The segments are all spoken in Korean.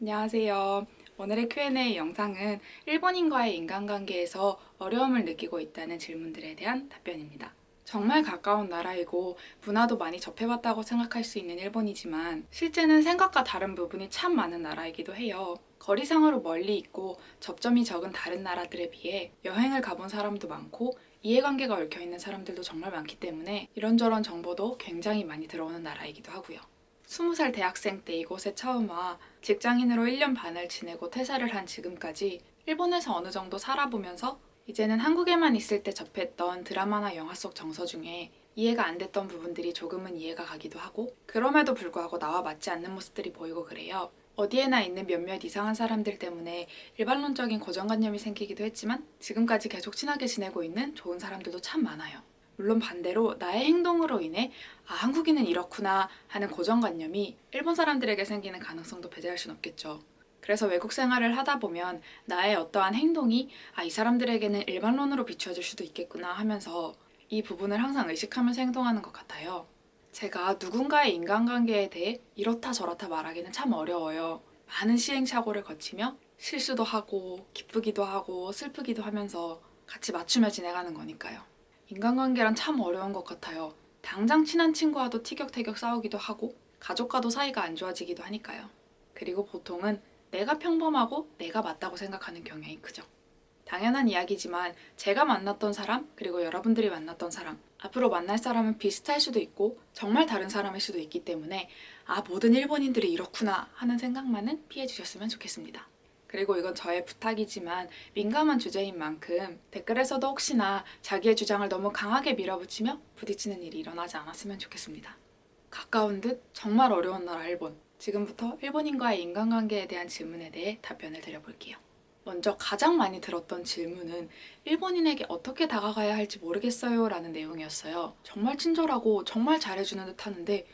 안녕하세요. 오늘의 Q&A 영상은 일본인과의 인간관계에서 어려움을 느끼고 있다는 질문들에 대한 답변입니다. 정말 가까운 나라이고 문화도 많이 접해봤다고 생각할 수 있는 일본이지만 실제는 생각과 다른 부분이 참 많은 나라이기도 해요. 거리상으로 멀리 있고 접점이 적은 다른 나라들에 비해 여행을 가본 사람도 많고 이해관계가 얽혀있는 사람들도 정말 많기 때문에 이런저런 정보도 굉장히 많이 들어오는 나라이기도 하고요. 20살 대학생 때 이곳에 처음 와 직장인으로 1년 반을 지내고 퇴사를 한 지금까지 일본에서 어느 정도 살아보면서 이제는 한국에만 있을 때 접했던 드라마나 영화 속 정서 중에 이해가 안 됐던 부분들이 조금은 이해가 가기도 하고 그럼에도 불구하고 나와 맞지 않는 모습들이 보이고 그래요. 어디에나 있는 몇몇 이상한 사람들 때문에 일반론적인 고정관념이 생기기도 했지만 지금까지 계속 친하게 지내고 있는 좋은 사람들도 참 많아요. 물론 반대로 나의 행동으로 인해 아 한국인은 이렇구나 하는 고정관념이 일본 사람들에게 생기는 가능성도 배제할 순 없겠죠. 그래서 외국 생활을 하다 보면 나의 어떠한 행동이 아 이 사람들에게는 일반론으로 비추어질 수도 있겠구나 하면서 이 부분을 항상 의식하면서 행동하는 것 같아요. 제가 누군가의 인간관계에 대해 이렇다 저렇다 말하기는 참 어려워요. 많은 시행착오를 거치며 실수도 하고 기쁘기도 하고 슬프기도 하면서 같이 맞추며 지내가는 거니까요. 인간관계란 참 어려운 것 같아요. 당장 친한 친구와도 티격태격 싸우기도 하고 가족과도 사이가 안 좋아지기도 하니까요. 그리고 보통은 내가 평범하고 내가 맞다고 생각하는 경향이 크죠. 당연한 이야기지만 제가 만났던 사람 그리고 여러분들이 만났던 사람 앞으로 만날 사람은 비슷할 수도 있고 정말 다른 사람일 수도 있기 때문에 아 모든 일본인들이 이렇구나 하는 생각만은 피해 주셨으면 좋겠습니다. 그리고 이건 저의 부탁이지만 민감한 주제인 만큼 댓글에서도 혹시나 자기의 주장을 너무 강하게 밀어붙이며 부딪히는 일이 일어나지 않았으면 좋겠습니다. 가까운 듯 정말 어려운 나라 일본 지금부터 일본인과의 인간관계에 대한 질문에 대해 답변을 드려볼게요. 먼저 가장 많이 들었던 질문은 일본인에게 어떻게 다가가야 할지 모르겠어요 라는 내용이었어요. 정말 친절하고 정말 잘해주는 듯 하는데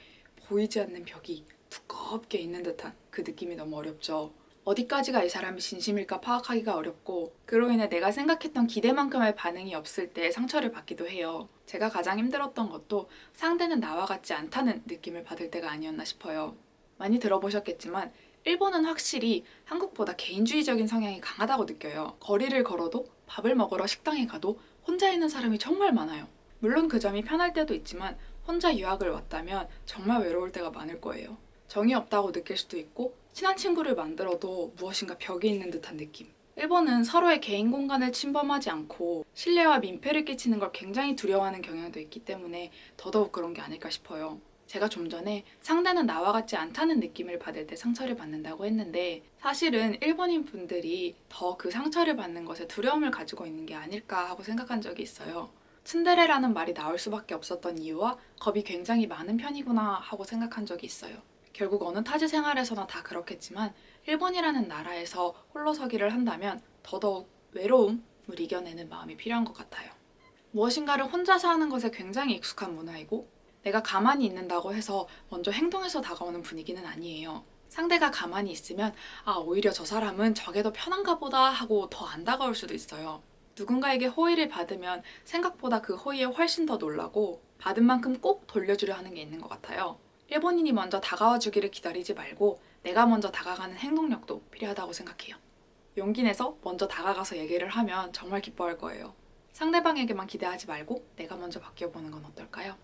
보이지 않는 벽이 두껍게 있는 듯한 그 느낌이 너무 어렵죠. 어디까지가 이 사람이 진심일까 파악하기가 어렵고 그로 인해 내가 생각했던 기대만큼의 반응이 없을 때 상처를 받기도 해요. 제가 가장 힘들었던 것도 상대는 나와 같지 않다는 느낌을 받을 때가 아니었나 싶어요. 많이 들어보셨겠지만 일본은 확실히 한국보다 개인주의적인 성향이 강하다고 느껴요. 거리를 걸어도 밥을 먹으러 식당에 가도 혼자 있는 사람이 정말 많아요. 물론 그 점이 편할 때도 있지만 혼자 유학을 왔다면 정말 외로울 때가 많을 거예요. 정이 없다고 느낄 수도 있고 친한 친구를 만들어도 무엇인가 벽이 있는 듯한 느낌. 일본은 서로의 개인 공간을 침범하지 않고 신뢰와 민폐를 끼치는 걸 굉장히 두려워하는 경향도 있기 때문에 더더욱 그런 게 아닐까 싶어요. 제가 좀 전에 상대는 나와 같지 않다는 느낌을 받을 때 상처를 받는다고 했는데 사실은 일본인 분들이 더 그 상처를 받는 것에 두려움을 가지고 있는 게 아닐까 하고 생각한 적이 있어요. 츤데레라는 말이 나올 수밖에 없었던 이유와 겁이 굉장히 많은 편이구나 하고 생각한 적이 있어요. 결국 어느 타지 생활에서나 다 그렇겠지만 일본이라는 나라에서 홀로서기를 한다면 더더욱 외로움을 이겨내는 마음이 필요한 것 같아요. 무엇인가를 혼자서 하는 것에 굉장히 익숙한 문화이고 내가 가만히 있는다고 해서 먼저 행동해서 다가오는 분위기는 아니에요. 상대가 가만히 있으면 아 오히려 저 사람은 저게 더 편한가 보다 하고 더 안 다가올 수도 있어요. 누군가에게 호의를 받으면 생각보다 그 호의에 훨씬 더 놀라고 받은 만큼 꼭 돌려주려 하는 게 있는 것 같아요. 일본인이 먼저 다가와 주기를 기다리지 말고 내가 먼저 다가가는 행동력도 필요하다고 생각해요. 용기 내서 먼저 다가가서 얘기를 하면 정말 기뻐할 거예요. 상대방에게만 기대하지 말고 내가 먼저 바뀌어보는 건 어떨까요?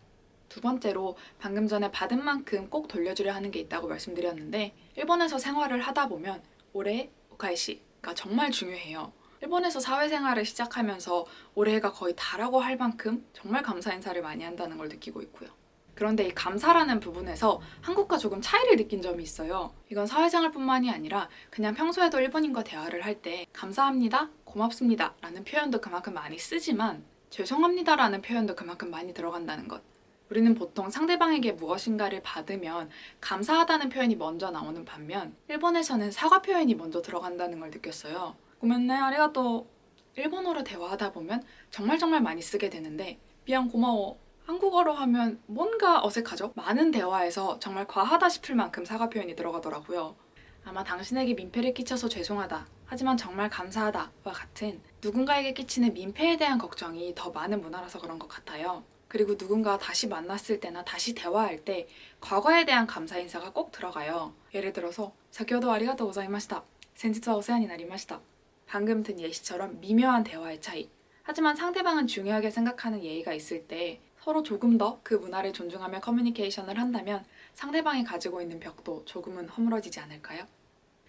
두 번째로 방금 전에 받은 만큼 꼭 돌려주려 하는 게 있다고 말씀드렸는데 일본에서 생활을 하다 보면 올해 오카이시가 정말 중요해요. 일본에서 사회생활을 시작하면서 올해가 거의 다라고 할 만큼 정말 감사 인사를 많이 한다는 걸 느끼고 있고요. 그런데 이 감사라는 부분에서 한국과 조금 차이를 느낀 점이 있어요. 이건 사회생활 뿐만이 아니라 그냥 평소에도 일본인과 대화를 할 때 감사합니다, 고맙습니다 라는 표현도 그만큼 많이 쓰지만 죄송합니다 라는 표현도 그만큼 많이 들어간다는 것. 우리는 보통 상대방에게 무엇인가를 받으면 감사하다는 표현이 먼저 나오는 반면 일본에서는 사과 표현이 먼저 들어간다는 걸 느꼈어요. 고맙네, 아리가또. 일본어로 대화하다 보면 정말 정말 많이 쓰게 되는데 미안, 고마워. 한국어로 하면 뭔가 어색하죠? 많은 대화에서 정말 과하다 싶을 만큼 사과 표현이 들어가더라고요. 아마 당신에게 민폐를 끼쳐서 죄송하다 하지만 정말 감사하다와 같은 누군가에게 끼치는 민폐에 대한 걱정이 더 많은 문화라서 그런 것 같아요. 그리고 누군가 다시 만났을 때나 다시 대화할 때 과거에 대한 감사 인사가 꼭 들어가요. 예를 들어서 자기도 아리가토 고자이마시다. 센지츠와 오세안이 나리마시다. 방금 든 예시처럼 미묘한 대화의 차이 하지만 상대방은 중요하게 생각하는 예의가 있을 때 서로 조금 더 그 문화를 존중하며 커뮤니케이션을 한다면 상대방이 가지고 있는 벽도 조금은 허물어지지 않을까요?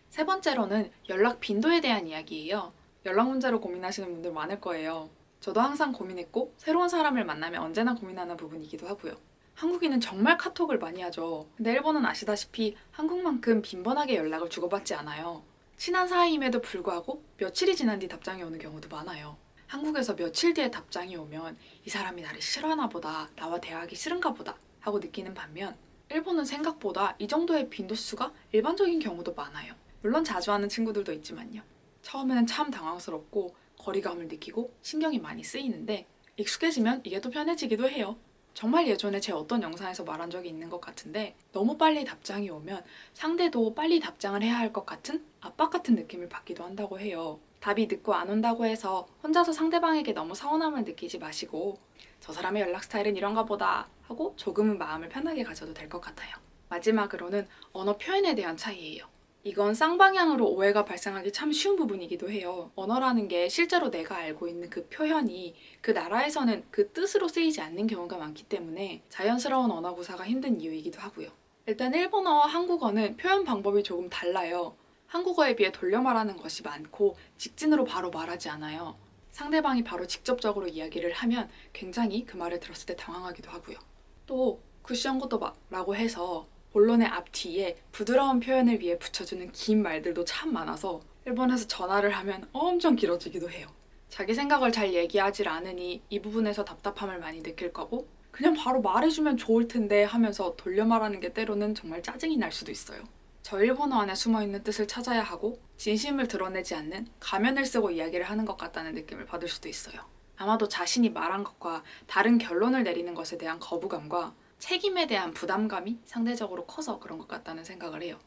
세 번째로는 연락 빈도에 대한 이야기예요. 연락 문제로 고민하시는 분들 많을 거예요. 저도 항상 고민했고 새로운 사람을 만나면 언제나 고민하는 부분이기도 하고요. 한국인은 정말 카톡을 많이 하죠. 근데 일본은 아시다시피 한국만큼 빈번하게 연락을 주고받지 않아요. 친한 사이임에도 불구하고 며칠이 지난 뒤 답장이 오는 경우도 많아요. 한국에서 며칠 뒤에 답장이 오면 이 사람이 나를 싫어하나 보다, 나와 대화하기 싫은가 보다 하고 느끼는 반면 일본은 생각보다 이 정도의 빈도수가 일반적인 경우도 많아요. 물론 자주 하는 친구들도 있지만요. 처음에는 참 당황스럽고 거리감을 느끼고 신경이 많이 쓰이는데 익숙해지면 이게 또 편해지기도 해요. 정말 예전에 제 어떤 영상에서 말한 적이 있는 것 같은데 너무 빨리 답장이 오면 상대도 빨리 답장을 해야 할 것 같은 압박 같은 느낌을 받기도 한다고 해요. 답이 늦고 안 온다고 해서 혼자서 상대방에게 너무 서운함을 느끼지 마시고 저 사람의 연락 스타일은 이런가 보다 하고 조금은 마음을 편하게 가져도 될 것 같아요. 마지막으로는 언어 표현에 대한 차이예요. 이건 쌍방향으로 오해가 발생하기 참 쉬운 부분이기도 해요. 언어라는 게 실제로 내가 알고 있는 그 표현이 그 나라에서는 그 뜻으로 쓰이지 않는 경우가 많기 때문에 자연스러운 언어 구사가 힘든 이유이기도 하고요. 일단 일본어와 한국어는 표현 방법이 조금 달라요. 한국어에 비해 돌려 말하는 것이 많고 직진으로 바로 말하지 않아요. 상대방이 바로 직접적으로 이야기를 하면 굉장히 그 말을 들었을 때 당황하기도 하고요. 또 쿠션 고토바라고 해서 본론의 앞뒤에 부드러운 표현을 위해 붙여주는 긴 말들도 참 많아서 일본에서 전화를 하면 엄청 길어지기도 해요. 자기 생각을 잘 얘기하질 않으니 이 부분에서 답답함을 많이 느낄 거고 그냥 바로 말해주면 좋을 텐데 하면서 돌려 말하는 게 때로는 정말 짜증이 날 수도 있어요. 저 일본어 안에 숨어있는 뜻을 찾아야 하고 진심을 드러내지 않는 가면을 쓰고 이야기를 하는 것 같다는 느낌을 받을 수도 있어요. 아마도 자신이 말한 것과 다른 결론을 내리는 것에 대한 거부감과 책임에 대한 부담감이 상대적으로 커서 그런 것 같다는 생각을 해요.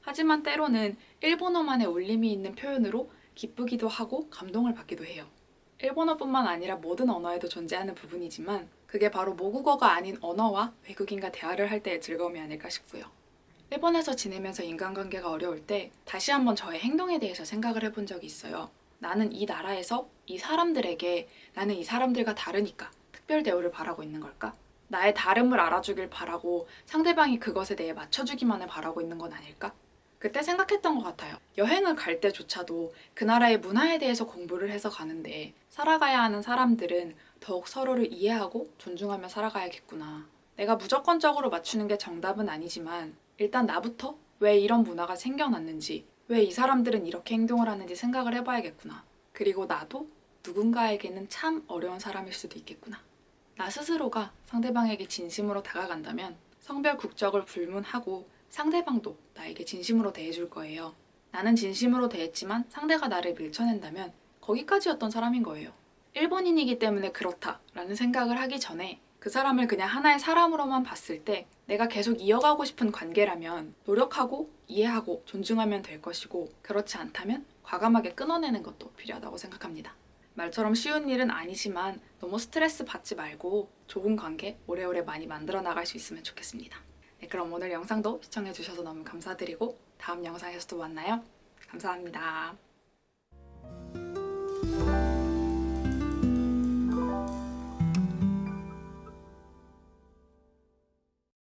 하지만 때로는 일본어만의 울림이 있는 표현으로 기쁘기도 하고 감동을 받기도 해요. 일본어뿐만 아니라 모든 언어에도 존재하는 부분이지만 그게 바로 모국어가 아닌 언어와 외국인과 대화를 할 때의 즐거움이 아닐까 싶고요. 일본에서 지내면서 인간관계가 어려울 때 다시 한번 저의 행동에 대해서 생각을 해본 적이 있어요. 나는 이 나라에서 이 사람들에게 나는 이 사람들과 다르니까 특별 대우를 바라고 있는 걸까? 나의 다름을 알아주길 바라고 상대방이 그것에 대해 맞춰주기만을 바라고 있는 건 아닐까? 그때 생각했던 것 같아요. 여행을 갈 때조차도 그 나라의 문화에 대해서 공부를 해서 가는데 살아가야 하는 사람들은 더욱 서로를 이해하고 존중하며 살아가야겠구나. 내가 무조건적으로 맞추는 게 정답은 아니지만 일단 나부터 왜 이런 문화가 생겨났는지 왜 이 사람들은 이렇게 행동을 하는지 생각을 해봐야겠구나. 그리고 나도 누군가에게는 참 어려운 사람일 수도 있겠구나. 나 스스로가 상대방에게 진심으로 다가간다면 성별 국적을 불문하고 상대방도 나에게 진심으로 대해줄 거예요. 나는 진심으로 대했지만 상대가 나를 밀쳐낸다면 거기까지였던 사람인 거예요. 일본인이기 때문에 그렇다라는 생각을 하기 전에 그 사람을 그냥 하나의 사람으로만 봤을 때 내가 계속 이어가고 싶은 관계라면 노력하고 이해하고 존중하면 될 것이고 그렇지 않다면 과감하게 끊어내는 것도 필요하다고 생각합니다. 말처럼 쉬운 일은 아니지만 너무 스트레스 받지 말고 좋은 관계 오래오래 많이 만들어 나갈 수 있으면 좋겠습니다. 네, 그럼 오늘 영상도 시청해주셔서 너무 감사드리고 다음 영상에서 또 만나요. 감사합니다.